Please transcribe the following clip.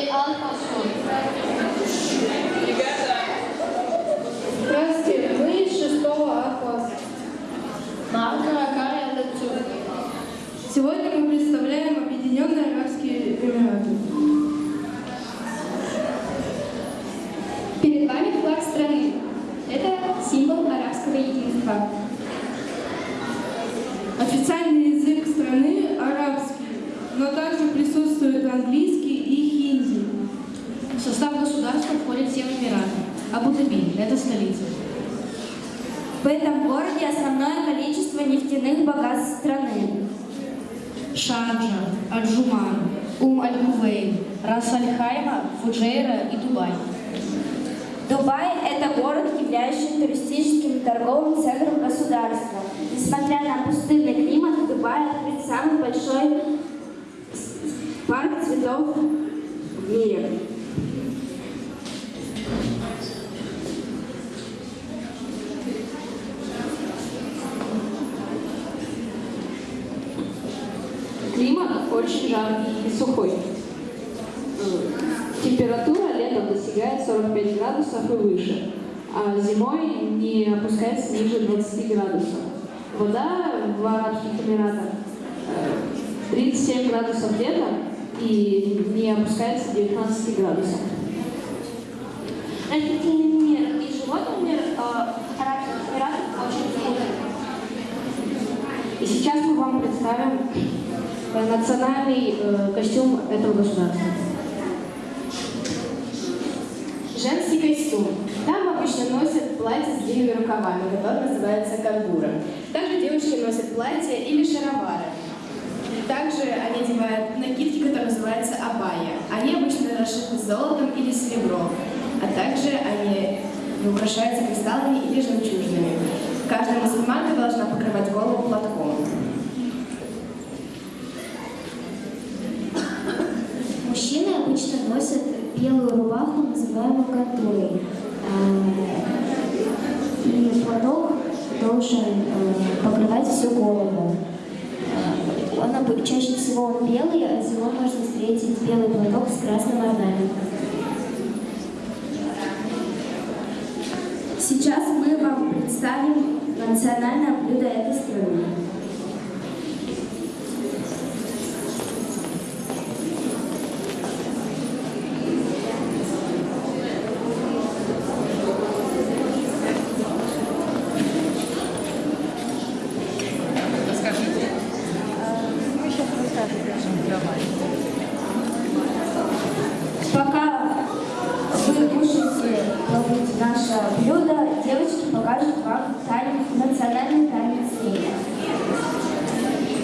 Эй, Ал пошел. Здравствуйте, мы из 6 А класса. Марка, Каря, Лецу. Сегодня мы представляем Объединенные Арабские Эмираты. Перед вами флаг страны. Это символ арабского единства. Официальный язык страны арабский, но также присутствует английский и хинди. В состав государства входят 7 эмиратов. Столица. В этом городе основное количество нефтяных богатств страны. Шарджа, Аджуман, Ум-Аль-Кувейн, Рас-Аль-Хайма, Фуджейра и Дубай. Дубай – это город, являющийся туристическим и торговым центром государства. Несмотря на пустынный климат, в Дубае открыт самый большой парк цветов в мире. Климат очень жаркий и сухой. Температура летом достигает 45 градусов и выше, а зимой не опускается ниже 20 градусов. Вода в Арабских Эмиратах э, 37 градусов летом и не опускается 19 градусов. Растительный мир и животный мир э, Арабских Эмиратов очень схожи. И сейчас мы вам представим э, национальный э, костюм этого государства. Женский костюм. Там обычно носят платье с длинными рукавами, которое называется кангура. Также девушки носят платья или шаровары. Также они одевают накидки, которые называются абая. Они обычно расшиты золотом или серебром, а также они украшаются кристаллами или жемчужинами. Каждая мусульманка должна покрывать голову платком. Обычно носят белую рубаху, называемую кантурой. И платок должен э, покрывать всю голову. Э, Он чаще всего он белый, а зимой можно встретить белый платок с красным орнаментом. Сейчас мы вам представим национальное блюдо этой страны. блюда девочки покажут вам танец, национальный танец